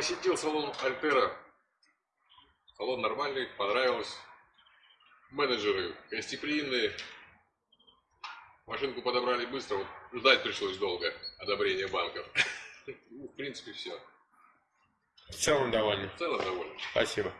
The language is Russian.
посетил салон Альтера. Салон нормальный, понравилось. Менеджеры гостеприимные. Машинку подобрали быстро, вот ждать пришлось долго одобрения банков. Ну, в принципе, все. В целом довольны. В целом довольны. Спасибо.